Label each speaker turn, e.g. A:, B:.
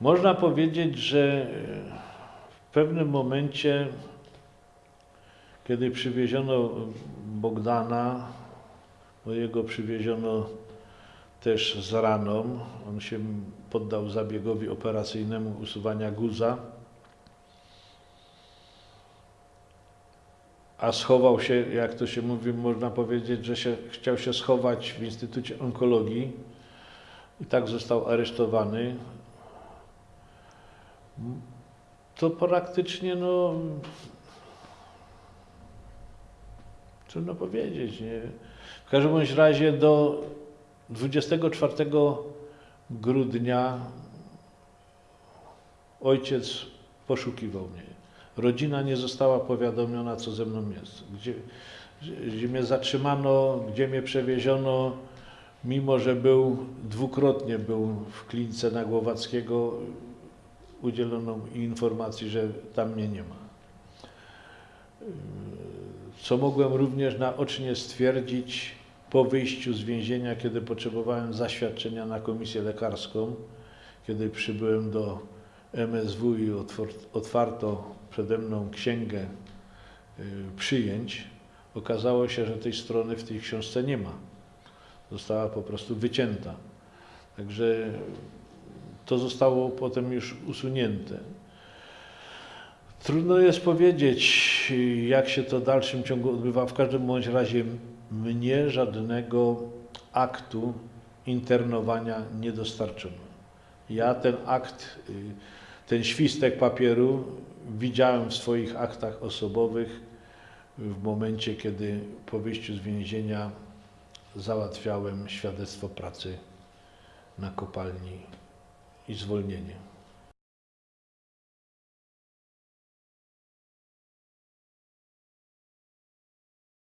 A: Można powiedzieć, że w pewnym momencie, kiedy przywieziono Bogdana, bo jego przywieziono też z raną, on się poddał zabiegowi operacyjnemu usuwania guza, a schował się, jak to się mówi, można powiedzieć, że się, chciał się schować w Instytucie Onkologii i tak został aresztowany. To praktycznie, no, trudno powiedzieć, nie? W każdym razie do 24 grudnia ojciec poszukiwał mnie. Rodzina nie została powiadomiona, co ze mną jest. Gdzie, gdzie mnie zatrzymano, gdzie mnie przewieziono, mimo że był dwukrotnie był w klinice na Głowackiego, udzielono informacji, że tam mnie nie ma. Co mogłem również naocznie stwierdzić po wyjściu z więzienia, kiedy potrzebowałem zaświadczenia na komisję lekarską, kiedy przybyłem do MSW i otwarto przede mną księgę y, przyjęć, okazało się, że tej strony w tej książce nie ma. Została po prostu wycięta. Także to zostało potem już usunięte. Trudno jest powiedzieć, jak się to w dalszym ciągu odbywa. W każdym bądź razie mnie żadnego aktu internowania nie dostarczono. Ja ten akt, ten świstek papieru widziałem w swoich aktach osobowych w momencie, kiedy po wyjściu z więzienia załatwiałem świadectwo pracy na kopalni i zwolnienie.